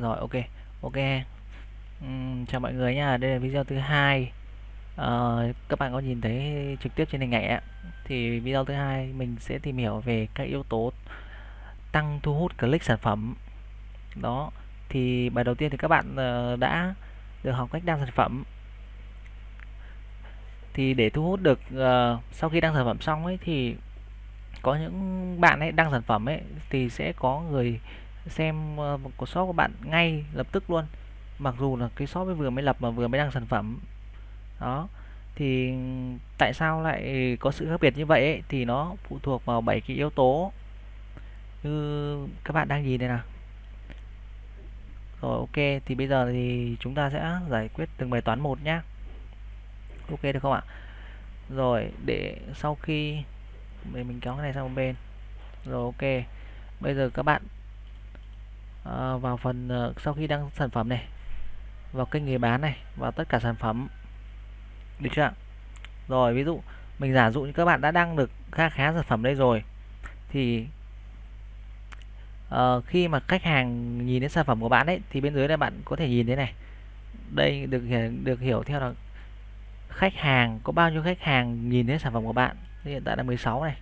rồi ok. Ok. Uhm, chào mọi người nha. Đây là video thứ hai. À, các bạn có nhìn thấy trực tiếp trên hình ảnh ạ. Thì video thứ hai mình sẽ tìm hiểu về các yếu tố tăng thu hút click sản phẩm. Đó. Thì bài đầu tiên thì các bạn ờ, đã được học cách đăng sản phẩm. Thì để thu hút được uh, sau khi đăng sản phẩm xong ấy thì có những bạn ấy đăng sản phẩm ấy thì sẽ có người xem ờ, uh, của shop của bạn ngay lập tức luôn. Mặc dù là cái shop mới vừa mới lập mà vừa mới đăng sản phẩm. Đó. Thì tại sao lại có sự khác biệt như vậy ấy? thì nó phụ thuộc vào bảy cái yếu tố. Như các bạn đang nhìn đây nào. Rồi ok. Thì bây giờ thì chúng ta sẽ giải quyết từng bài toán một nhé ok được không ạ? Rồi để sau khi mình kéo cái này sang một bên. Rồi ok. Bây giờ các bạn Ờ, vào phần ờ, sau khi đăng sản phẩm này vào kênh người bán này vào tất cả sản phẩm. Được chưa rồi ví dụ mình giả dụ như các bạn đã đăng được khá khá sản phẩm đây rồi thì uh, khi mà khách hàng nhìn đến sản phẩm của bạn ấy thì bên dưới đây bạn có thể nhìn thế này. Đây được được hiểu theo là khách hàng có bao nhiêu khách hàng nhìn đến sản phẩm của bạn. Hiện tại là 16 này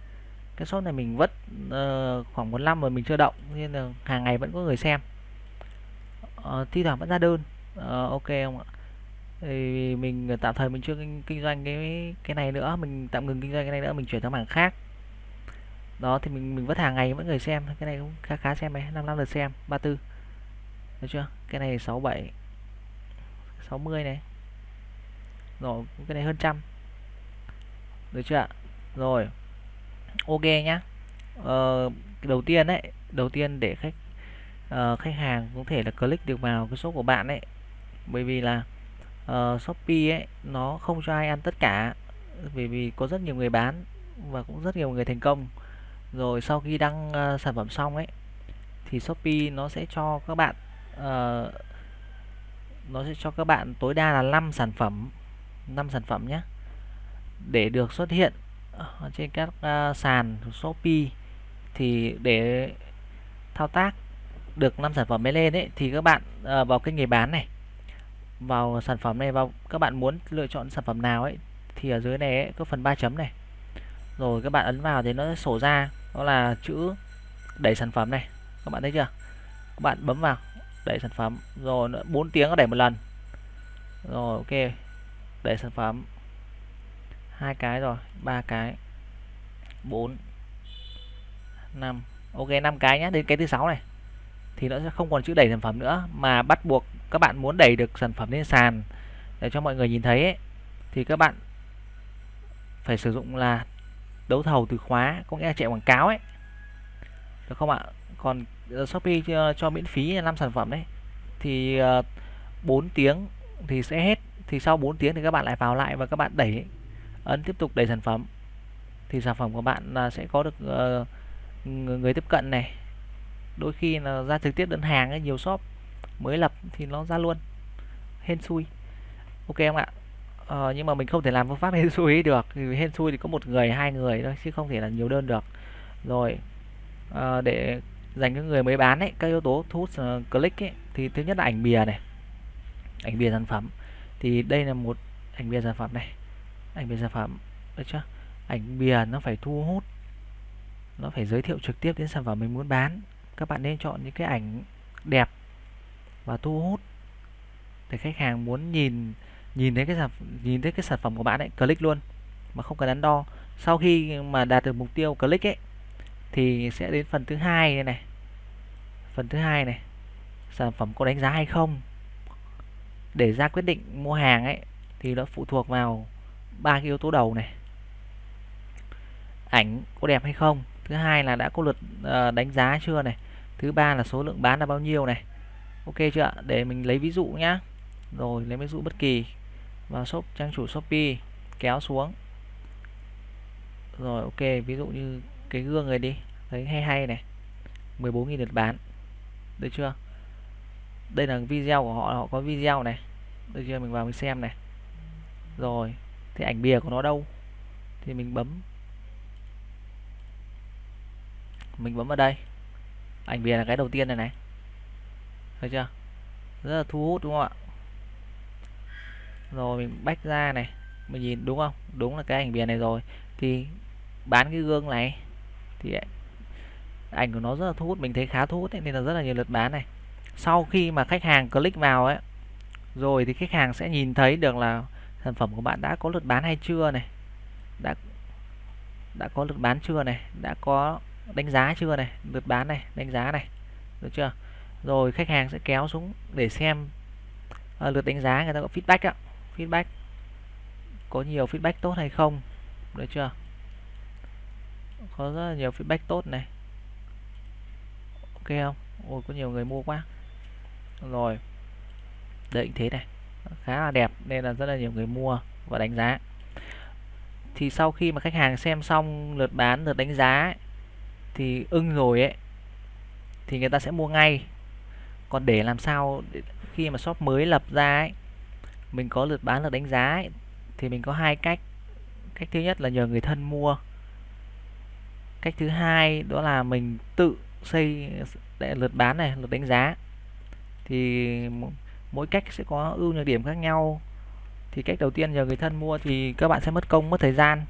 cái shop này mình vất uh, khoảng một năm rồi mình chưa động nên là hàng ngày vẫn có người xem. Uh, thi thoảng vẫn ra đơn. Uh, ok không ạ? Thì mình tạm thời mình chưa kinh, kinh doanh cái cái này nữa. Mình tạm ngừng kinh doanh cái này nữa mình chuyển sang mảng khác. Đó thì mình mình vất hàng ngày vẫn người xem. Cái này cũng khá khá xem này 55 lượt xem 34 được chưa? Cái này 67 60 này. Rồi cái này hơn trăm. Được chưa rồi ok nhá. Ờ, đầu tiên đấy đầu tiên để khách uh, khách hàng có thể là click được vào cái shop của bạn đấy bởi vì là uh, shopee ấy nó không cho ai ăn tất cả. Bởi vì có rất nhiều người bán và cũng rất nhiều người thành công. Rồi sau khi đăng uh, sản phẩm xong ấy thì shopee nó sẽ cho các bạn uh, nó sẽ cho các bạn tối đa là 5 sản phẩm 5 sản phẩm nhé để được xuất hiện. Ờ, trên các uh, sàn Shopee thì để thao tác được 5 sản phẩm mới lên ấy thì các bạn uh, vào kênh người bán này vào sản phẩm này vào các bạn muốn lựa chọn sản phẩm nào ấy thì ở dưới này ấy, có phần ba chấm này. Rồi các bạn ấn vào thì nó sẽ sổ ra đó là chữ đẩy sản phẩm này. Các bạn thấy chưa? Các bạn bấm vào đẩy sản phẩm rồi 4 tiếng nó đẩy một lần. Rồi ok đẩy sản phẩm hai cái rồi ba cái. 4 5 ok 5 cái nhé đến cái thứ sáu này thì nó sẽ không còn chữ đẩy sản phẩm nữa mà bắt buộc các bạn muốn đẩy được sản phẩm lên sàn để cho mọi người nhìn thấy ấy, thì các bạn phải sử dụng là đấu thầu từ khóa có nghĩa là chạy quảng cáo ấy. Được không ạ? Còn ờ, Shopee cho, cho miễn phí 5 sản phẩm đấy thì ờ, 4 tiếng thì sẽ hết. Thì sau 4 tiếng thì các bạn lại vào lại và các bạn đẩy ấn tiếp tục đẩy sản phẩm. Thì sản phẩm của bạn là sẽ có được uh, người tiếp cận này. Đôi khi là ra trực tiếp đơn hàng ấy, nhiều shop mới lập thì nó ra luôn. Hên xui ok không ạ? Ờ, nhưng mà mình không thể làm phương pháp hên xui được. Vì hên xui thì có một người hai người thôi chứ không thể là nhiều đơn được. Rồi à, để dành cho người mới bán ấy các yếu tố thu hút uh, click ấy thì thứ nhất là ảnh bìa này. Ảnh bìa sản phẩm. Thì đây là một ảnh bìa sản phẩm này ảnh bìa sản phẩm. Được chưa? Ảnh bìa nó phải thu hút. Nó phải giới thiệu trực tiếp đến sản phẩm mình muốn bán. Các bạn nên chọn những cái ảnh đẹp và thu hút. Để khách hàng muốn nhìn nhìn thấy cái sản nhìn thấy cái sản phẩm của bạn ấy click luôn. Mà không cần đắn đo. Sau khi mà đạt được mục tiêu click ấy thì sẽ đến phần thứ hai này, này. Phần thứ hai này. Sản phẩm có đánh giá hay không? Để ra quyết định mua hàng ấy thì nó phụ thuộc vào ba cái yếu tố đầu này. Ảnh có đẹp hay không? Thứ hai là đã có lượt ờ, đánh giá chưa này? Thứ ba là số lượng bán là bao nhiêu này? Ok chưa để mình lấy ví dụ nhá. Rồi, lấy ví dụ bất kỳ. Vào shop, trang chủ shopee, kéo xuống. Rồi, ok, ví dụ như cái gương này đi. Thấy hay hay này. 14.000 lượt bán. Được chưa? Đây là video của họ họ có video này. Được chưa? Mình vào mình xem này. Rồi thì ảnh bìa của nó đâu? Thì mình bấm. Mình bấm vào đây. Ảnh bìa là cái đầu tiên này này. Thấy chưa? Rất là thu hút đúng không ạ? Rồi mình bách ra này. Mình nhìn đúng không? Đúng là cái ảnh bìa này rồi. Thì bán cái gương này thì ảnh của nó rất là thu hút mình thấy khá thu hút ấy, nên là rất là nhiều lượt bán này. Sau khi mà khách hàng click vào ấy rồi thì khách hàng sẽ nhìn thấy được là sản phẩm của bạn đã có lượt bán hay chưa này? Đã đã có lượt bán chưa này? Đã có đánh giá chưa này? Lượt bán này đánh giá này được chưa? Rồi khách hàng sẽ kéo xuống để xem. À, lượt đánh giá người ta có feedback ạ feedback có nhiều feedback tốt hay không được chưa? Có rất là nhiều feedback tốt này. Ok không? Ôi có nhiều người mua quá. Rồi định thế này khá là đẹp nên là rất là nhiều người mua và đánh giá. Thì sau khi mà khách hàng xem xong lượt bán lượt đánh giá ấy, thì ưng rồi ấy thì người ta sẽ mua ngay. Còn để làm sao để khi mà shop mới lập ra ấy mình có lượt bán lượt đánh giá ấy, thì mình có hai cách. Cách thứ nhất là nhờ người thân mua. Cách thứ hai đó là mình tự xây lượt bán này lượt đánh giá. Thì mỗi cách sẽ có ưu nhược điểm khác nhau. Thì cách đầu tiên nhờ người thân mua thì các bạn sẽ mất công mất thời gian.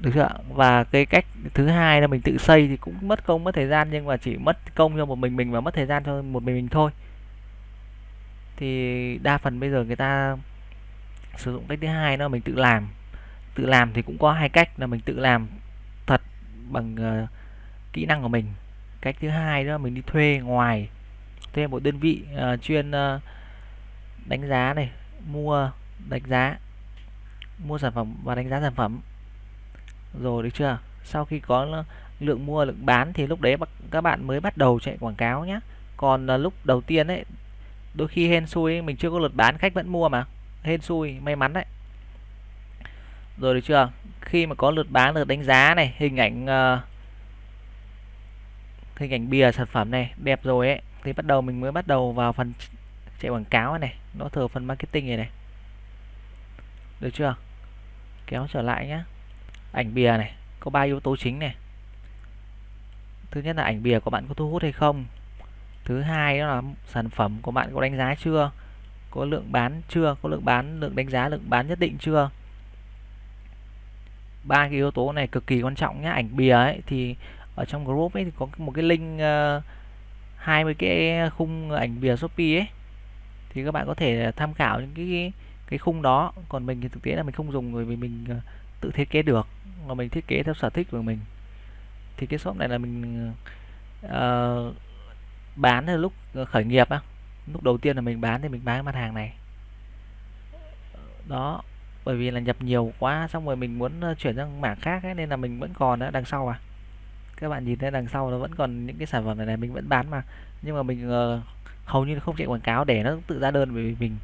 Được chưa và cái cách thứ hai là mình tự xây thì cũng mất công mất thời gian nhưng mà chỉ mất công cho một mình mình và mất thời gian cho một mình mình thôi. Thì đa phần bây giờ người ta sử dụng cách thứ hai đó mình tự làm. Tự làm thì cũng có hai cách là mình tự làm thật bằng uh, kỹ năng của mình. Cách thứ hai đó mình đi thuê ngoài thêm một đơn vị uh, chuyên uh, đánh giá này mua đánh giá mua sản phẩm và đánh giá sản phẩm. Rồi được chưa? Sau khi có lượng mua lượng bán thì lúc đấy các bạn mới bắt đầu chạy quảng cáo nhé còn uh, lúc đầu tiên ấy đôi khi hên xui mình chưa có lượt bán khách vẫn mua mà. Hên xui may mắn đấy. Rồi được chưa? Khi mà có lượt bán lượt đánh giá này hình ảnh uh, hình ảnh bìa sản phẩm này đẹp rồi ấy thì bắt đầu mình mới bắt đầu vào phần chạy quảng cáo này nó thừa phần marketing này này. Được chưa? Kéo trở lại nhé ảnh bìa này có ba yếu tố chính này. Thứ nhất là ảnh bìa của bạn có thu hút hay không? Thứ hai đó là sản phẩm của bạn có đánh giá chưa? Có lượng bán chưa? Có lượng bán lượng đánh giá lượng bán nhất định chưa? Ba cái yếu tố này cực kỳ quan trọng nhé ảnh bìa ấy thì ở trong group ấy thì có một cái link uh, 20 cái khung ảnh bìa Shopee ấy thì các bạn có thể tham khảo những cái cái khung đó. Còn mình thì thực tế là mình không dùng rồi vì mình ờ, tự thiết kế được mà mình thiết kế theo sở thích của mình. Thì cái shop này là mình uh, bán là lúc khởi nghiệp á. Lúc đầu tiên là mình bán thì mình bán cái mặt hàng này. Đó bởi vì là nhập nhiều quá xong rồi mình muốn ờ, chuyển sang mảng khác ấy, nên là mình vẫn còn ở đằng sau à các bạn nhìn thấy đằng sau nó vẫn còn những cái sản phẩm này, này mình vẫn bán mà. Nhưng mà mình uh, hầu như không chạy quảng cáo để nó tự ra đơn bởi vì mình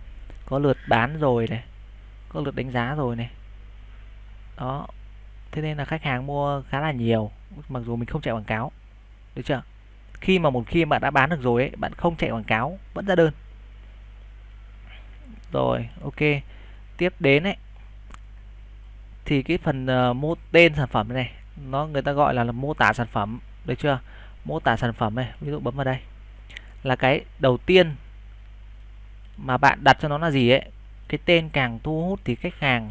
có lượt bán rồi này có lượt đánh giá rồi này. Đó thế nên là khách hàng mua khá là nhiều mặc dù mình không chạy quảng cáo được chưa? Khi mà một khi bạn đã bán được rồi ấy bạn không chạy quảng cáo vẫn ra đơn. Rồi ok. Tiếp đến ấy thì cái phần ờ, uh, mô tên sản phẩm này nó người ta gọi là, là mô tả sản phẩm được chưa? Mô tả sản phẩm này ví dụ bấm vào đây. Là cái đầu tiên mà bạn đặt cho nó là gì ấy? Cái tên càng thu hút thì khách hàng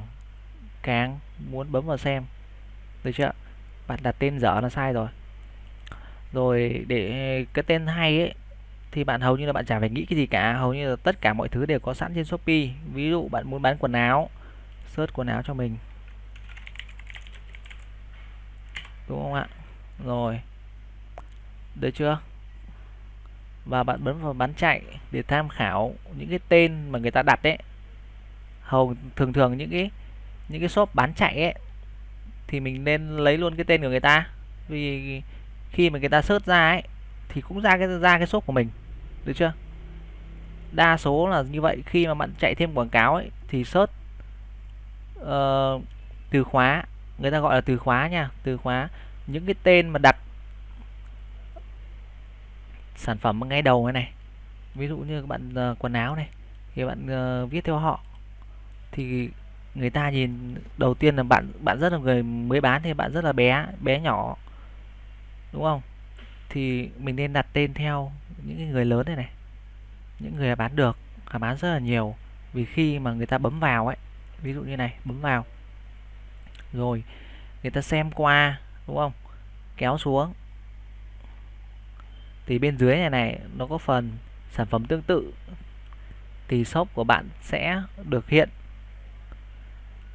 càng muốn bấm vào xem. Được chưa? Bạn đặt tên dở là sai rồi. Rồi để cái tên hay ấy thì bạn hầu như là bạn chả phải nghĩ cái gì cả. Hầu như là tất cả mọi thứ đều có sẵn trên Shopee. Ví dụ bạn muốn bán quần áo search quần áo cho mình. Đúng không ạ? Rồi. Được chưa? Và bạn bấm vào bán chạy để tham khảo những cái tên mà người ta đặt đấy hầu thường thường những cái những cái shop bán chạy ấy thì mình nên lấy luôn cái tên của người ta. Vì khi mà người ta search ra ấy thì cũng ra cái ra cái shop của mình. Được chưa? Đa số là như vậy. Khi mà bạn chạy thêm quảng cáo ấy thì search uh, từ khóa người ta gọi là từ khóa nha từ khóa. Những cái tên mà đặt sản phẩm ngay đầu này này ví dụ như các bạn uh, quần áo này thì bạn uh, viết theo họ thì người ta nhìn đầu tiên là bạn bạn rất là người mới bán thì bạn rất là bé bé nhỏ đúng không? Thì mình nên đặt tên theo những người lớn này này những người bán được bán rất là nhiều. Vì khi mà người ta bấm vào ấy ví dụ như này bấm vào rồi, người ta xem qua, đúng không? Kéo xuống. Thì bên dưới này này, nó có phần sản phẩm tương tự. Thì shop của bạn sẽ được hiện.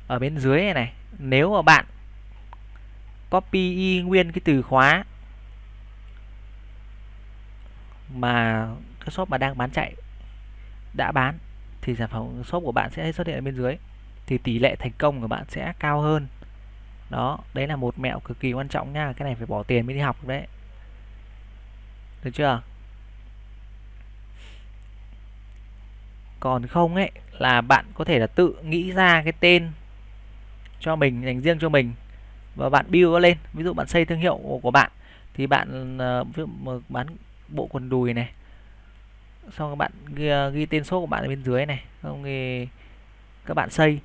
Ở bên dưới này này, nếu mà bạn copy y nguyên cái từ khóa mà cái shop mà đang bán chạy đã bán, thì sản phẩm shop của bạn sẽ xuất hiện ở bên dưới. Thì tỷ lệ thành công của bạn sẽ cao hơn đó đấy là một mẹo cực kỳ quan trọng nha cái này phải bỏ tiền mới đi học đấy. Được chưa? Còn không ấy là bạn có thể là tự nghĩ ra cái tên cho mình dành riêng cho mình và bạn build nó lên. Ví dụ bạn xây thương hiệu của bạn thì bạn ờ, ví dụ bán bộ quần đùi này xong các bạn ghi, ờ, ghi tên số của bạn ở bên dưới này xong thì các bạn xây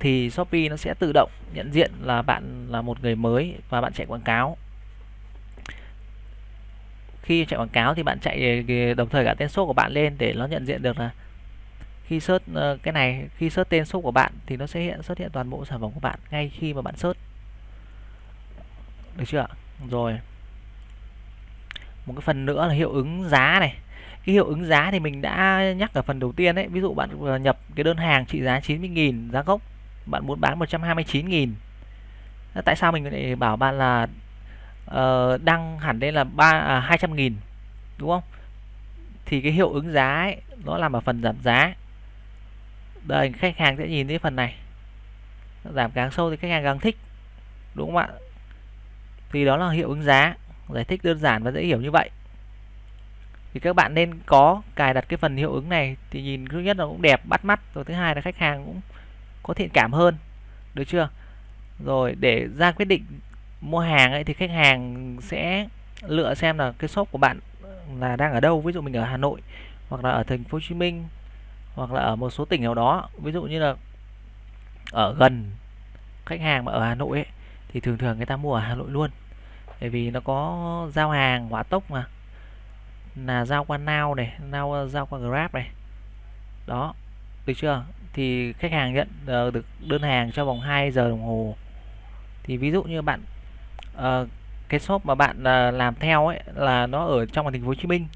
thì Shopee nó sẽ tự động nhận diện là bạn là một người mới và bạn chạy quảng cáo. Khi chạy quảng cáo thì bạn chạy ờ, đồng thời cả tên số của bạn lên để nó nhận diện được là khi search ờ, cái này, khi search tên số của bạn thì nó sẽ hiện, xuất hiện toàn bộ sản phẩm của bạn ngay khi mà bạn search. Được chưa rồi. Một cái phần nữa là hiệu ứng giá này. Cái hiệu ứng giá thì mình đã nhắc ở phần đầu tiên đấy ví dụ bạn ờ, nhập cái đơn hàng trị giá 90.000 giá gốc bạn muốn bán 129.000 tại sao mình lại bảo bạn là uh, đăng hẳn lên là ba à, 200.000 đúng không? Thì cái hiệu ứng giá ấy, nó làm ở phần giảm giá. Đây khách hàng sẽ nhìn thấy phần này. Giảm càng sâu thì khách hàng càng thích đúng không ạ? Thì đó là hiệu ứng giá. Giải thích đơn giản và dễ hiểu như vậy. Thì các bạn nên có cài đặt cái phần hiệu ứng này thì nhìn thứ nhất là cũng đẹp bắt mắt rồi thứ hai là khách hàng cũng có thiện cảm hơn được chưa? Rồi để ra quyết định mua hàng ấy thì khách hàng sẽ lựa xem là cái shop của bạn ừ, là đang ở đâu. Ví dụ mình ở Hà Nội hoặc là ở thành phố Hồ Chí Minh hoặc là ở một số tỉnh nào đó. Ví dụ như là ở gần khách hàng mà ở Hà Nội ấy, thì thường thường người ta mua ở Hà Nội luôn. Bởi vì nó có giao hàng hỏa tốc mà. Là giao qua Now này Now giao qua Grab này. Đó được chưa? Thì khách hàng nhận uh, được đơn hàng trong vòng 2 giờ đồng hồ. Thì ví dụ như bạn uh, cái shop mà bạn uh, làm theo ấy là nó ở trong thành phố Hồ Chí Minh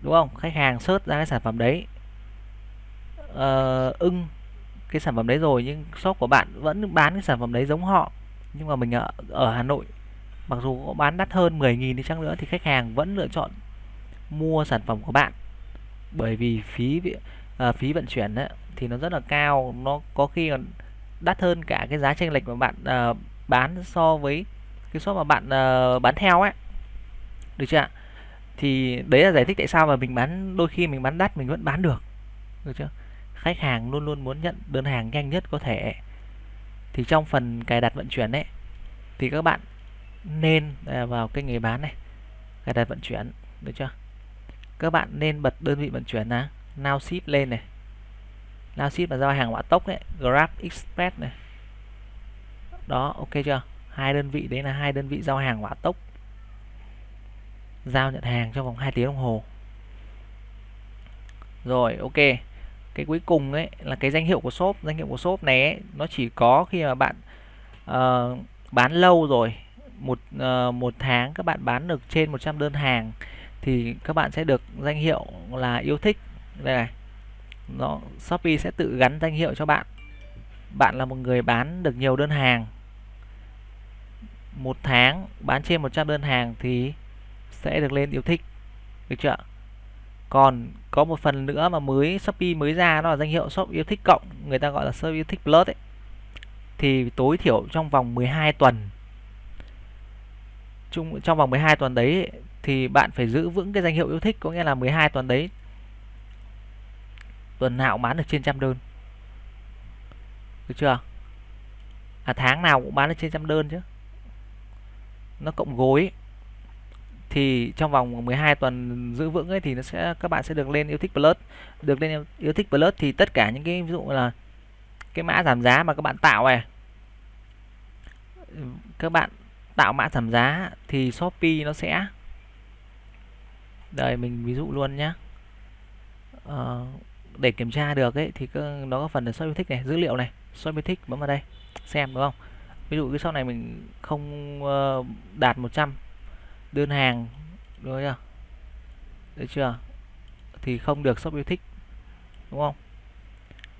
đúng không? Khách hàng search ra cái sản phẩm đấy uh, ưng cái sản phẩm đấy rồi nhưng shop của bạn vẫn bán cái sản phẩm đấy giống họ. Nhưng mà mình ở, ở Hà Nội mặc dù có bán đắt hơn 10.000 đi chăng nữa thì khách hàng vẫn lựa chọn mua sản phẩm của bạn. Bởi vì phí Ờ, phí vận chuyển ấy, thì nó rất là cao. Nó có khi còn đắt hơn cả cái giá chênh lệch mà bạn à, bán so với cái shop mà bạn à, bán theo ấy được chưa ạ? Thì đấy là giải thích tại sao mà mình bán đôi khi mình bán đắt mình vẫn bán được. Được chưa? Khách hàng luôn luôn muốn nhận đơn hàng nhanh nhất có thể. Thì trong phần cài đặt vận chuyển ấy thì các bạn nên à, vào cái nghề bán này cài đặt vận chuyển. Được chưa? Các bạn nên bật đơn vị vận chuyển là now ship lên này. Now ship là giao hàng hỏa tốc đấy grab express này. Đó ok chưa? Hai đơn vị đấy là hai đơn vị giao hàng hỏa tốc. Giao nhận hàng trong vòng 2 tiếng đồng hồ. Rồi ok. Cái cuối cùng ấy là cái danh hiệu của shop. Danh hiệu của shop này ấy, nó chỉ có khi mà bạn uh, bán lâu rồi. Một uh, một tháng các bạn bán được trên 100 đơn hàng thì các bạn sẽ được danh hiệu là yêu thích đây này. Nó, Shopee sẽ tự gắn danh hiệu cho bạn. Bạn là một người bán được nhiều đơn hàng. Một tháng bán trên 100 đơn hàng thì sẽ được lên yêu thích. Được chưa còn có một phần nữa mà mới, Shopee mới ra đó là danh hiệu shop yêu thích cộng, người ta gọi là shop yêu thích plus ấy. Thì tối thiểu trong vòng 12 tuần. Chung, trong vòng 12 tuần đấy thì bạn phải giữ vững cái danh hiệu yêu thích, có nghĩa là 12 tuần đấy tuần nào cũng bán được trên trăm đơn. Được chưa? À tháng nào cũng bán được trên trăm đơn chứ. Nó cộng gối thì trong vòng 12 tuần giữ vững ấy thì nó sẽ các bạn sẽ được lên yêu thích plus. Được lên yêu thích plus thì tất cả những cái ví dụ là cái mã giảm giá mà các bạn tạo này. Các bạn tạo mã giảm giá thì Shopee nó sẽ. Đây mình ví dụ luôn nhé uh, ờ, để kiểm tra được ấy thì nó có phần là shop yêu thích này dữ liệu này shop yêu thích bấm vào đây xem đúng không? Ví dụ cái shop này mình không ờ, đạt 100 đơn hàng đúng chưa? Được chưa? Thì không được shop yêu thích đúng không?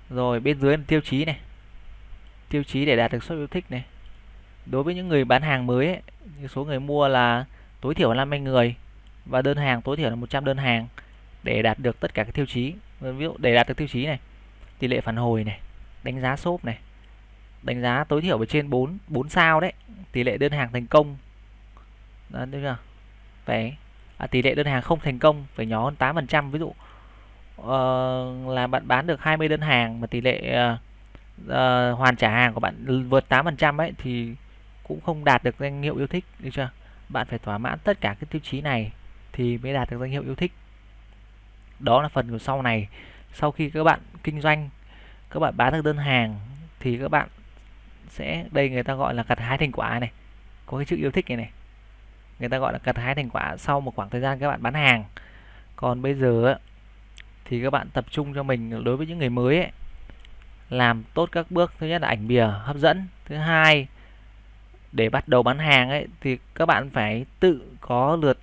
Rồi bên dưới là tiêu chí này. Tiêu chí để đạt được shop yêu thích này. Đối với những người bán hàng mới ấy, số người mua là tối thiểu là 50 người và đơn hàng tối thiểu là 100 đơn hàng để đạt được tất cả các tiêu chí. Ví dụ để đạt được tiêu chí này tỷ lệ phản hồi này đánh giá shop này đánh giá tối thiểu ở trên 4 4 sao đấy tỷ lệ đơn hàng thành công. Đó đúng chưa? Phải à, tỷ lệ đơn hàng không thành công phải nhỏ hơn 8 phần trăm. Ví dụ uh, là bạn bán được 20 đơn hàng mà tỷ lệ uh, uh, hoàn trả hàng của bạn vượt 8 phần trăm ấy thì cũng không đạt được danh hiệu yêu thích được chưa? Bạn phải thỏa mãn tất cả các tiêu chí này thì mới đạt được danh hiệu yêu thích đó là phần của sau này. Sau khi các bạn kinh doanh các bạn bán được đơn hàng thì các bạn sẽ đây người ta gọi là gặt hái thành quả này. Có cái chữ yêu thích này này. Người ta gọi là gặt hái thành quả sau một khoảng thời gian các bạn bán hàng. Còn bây giờ thì các bạn tập trung cho mình đối với những người mới ấy, làm tốt các bước. Thứ nhất là ảnh bìa hấp dẫn. Thứ hai để bắt đầu bán hàng ấy thì các bạn phải tự có lượt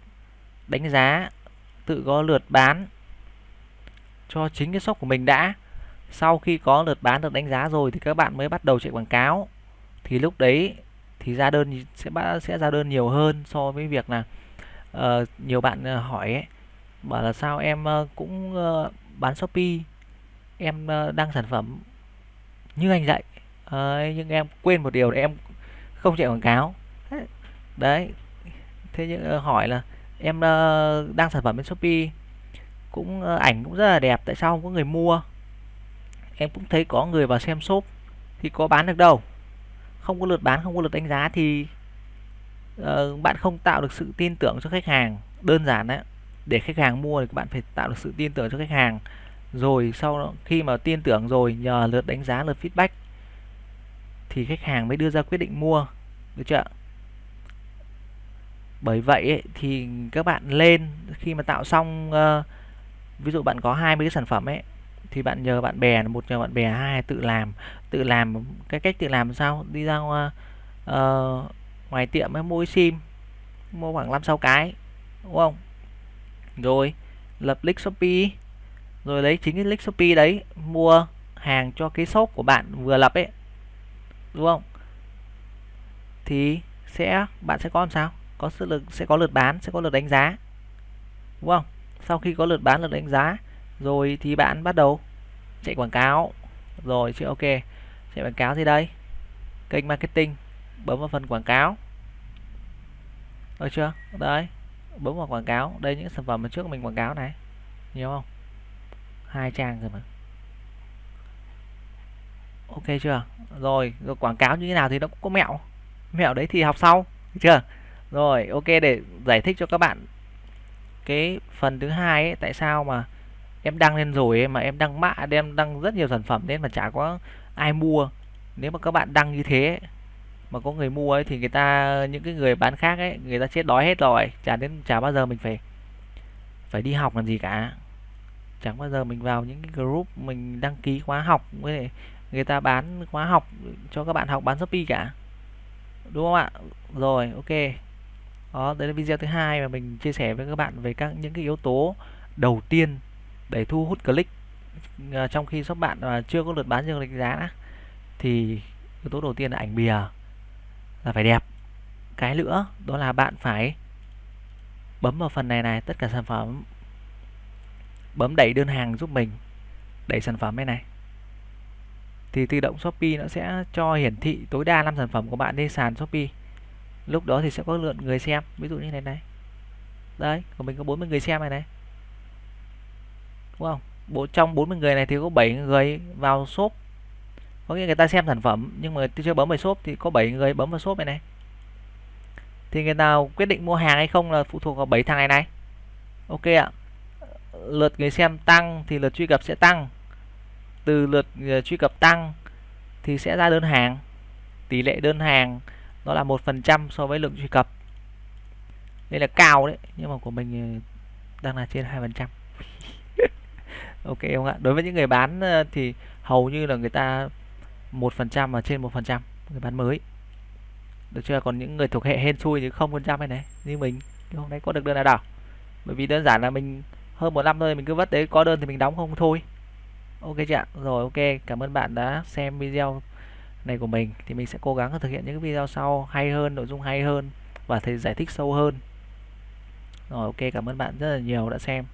đánh giá tự có lượt bán cho chính cái shop của mình đã. Sau khi có lượt bán được đánh giá rồi thì các bạn mới bắt đầu chạy quảng cáo. Thì lúc đấy thì ra đơn sẽ sẽ ra đơn nhiều hơn so với việc là uh, nhiều bạn ờ, hỏi ấy, bảo là sao em ờ, cũng uh, bán shopee? Em uh, đăng sản phẩm như anh dạy. Uh, nhưng em quên một điều là em không chạy quảng cáo. Đấy. Thế nhưng uh, hỏi là em uh, đăng sản phẩm bên shopee? Cũng ờ, ảnh cũng rất là đẹp tại sao không có người mua? Em cũng thấy có người vào xem shop thì có bán được đâu. Không có lượt bán không có lượt đánh giá thì uh, bạn không tạo được sự tin tưởng cho khách hàng. Đơn giản đấy để khách hàng mua thì bạn phải tạo được sự tin tưởng cho khách hàng. Rồi sau đó, khi mà tin tưởng rồi nhờ lượt đánh giá lượt feedback thì khách hàng mới đưa ra quyết định mua. Được chưa bởi vậy ấy, thì các bạn lên khi mà tạo xong uh, ví dụ bạn có 20 cái sản phẩm ấy thì bạn nhờ bạn bè một nhờ bạn bè hai tự làm. Tự làm cái cách tự làm sao? Đi ra ngoài, uh, ngoài tiệm ấy mua sim mua khoảng 5 6 cái đúng không? Rồi lập link Shopee. Rồi lấy chính cái link Shopee đấy mua hàng cho cái shop của bạn vừa lập ấy đúng không? Thì sẽ bạn sẽ có làm sao? Có sự lực sẽ có lượt bán sẽ có lượt đánh giá đúng không? Sau khi có lượt bán lượt đánh giá rồi thì bạn bắt đầu chạy quảng cáo. Rồi chứ ok chạy quảng cáo gì đây? Kênh marketing bấm vào phần quảng cáo. Được chưa? Đấy bấm vào quảng cáo. Đây những sản phẩm mà trước mình quảng cáo này. Nhiều không? Hai trang rồi mà. Ok chưa? Rồi, rồi quảng cáo như thế nào thì nó cũng có mẹo. Mẹo đấy thì học sau được chưa? Rồi ok để giải thích cho các bạn cái phần thứ hai ấy, tại sao mà em đăng lên rồi ấy, mà em đăng mã, em đăng rất nhiều sản phẩm nên mà chả có ai mua. Nếu mà các bạn đăng như thế mà có người mua ấy thì người ta những cái người bán khác ấy người ta chết đói hết rồi chả đến chả bao giờ mình phải phải đi học làm gì cả. Chẳng bao giờ mình vào những cái group mình đăng ký khóa học với người ta bán khóa học cho các bạn học bán shopee cả. Đúng không ạ? Rồi ok đó đấy là video thứ hai mà mình chia sẻ với các bạn về các những cái yếu tố đầu tiên để thu hút click à, trong khi shop bạn mà chưa có lượt bán chưa đánh giá thì yếu tố đầu tiên là ảnh bìa là phải đẹp. Cái nữa đó là bạn phải bấm vào phần này này tất cả sản phẩm bấm đẩy đơn hàng giúp mình đẩy sản phẩm bên này. Thì tự động Shopee nó sẽ cho hiển thị tối đa 5 sản phẩm của bạn lên sàn Shopee lúc đó thì sẽ có lượng người xem, ví dụ như này này. Đấy, của mình có 40 người xem này này. Đúng không? Bộ trong 40 người này thì có 7 người vào shop. Có nghĩa người ta xem sản phẩm, nhưng mà chưa bấm vào shop thì có 7 người bấm vào shop này này. Thì người nào quyết định mua hàng hay không là phụ thuộc vào 7 thằng này này. Ok ạ. Lượt người xem tăng thì lượt truy cập sẽ tăng. Từ lượt ờ, truy cập tăng thì sẽ ra đơn hàng. Tỷ lệ đơn hàng nó là một phần trăm so với lượng truy cập. Đây là cao đấy, nhưng mà của mình ờ, đang là trên hai phần trăm. Ok không ạ? Đối với những người bán ờ, thì hầu như là người ta một phần trăm và trên một phần trăm, người bán mới. Được chưa? Còn những người thuộc hệ hên xui thì không phần trăm này này, như mình. Hôm nay có được đơn nào đâu. Bởi vì đơn giản là mình hơn một năm thôi, mình cứ vất đấy, có đơn thì mình đóng không thôi. Ok chị ạ? Rồi, ok. Cảm ơn bạn đã xem video này của mình, thì mình sẽ cố gắng thực hiện những video sau hay hơn, nội dung hay hơn và thầy giải thích sâu hơn. Rồi, ok, cảm ơn bạn rất là nhiều đã xem.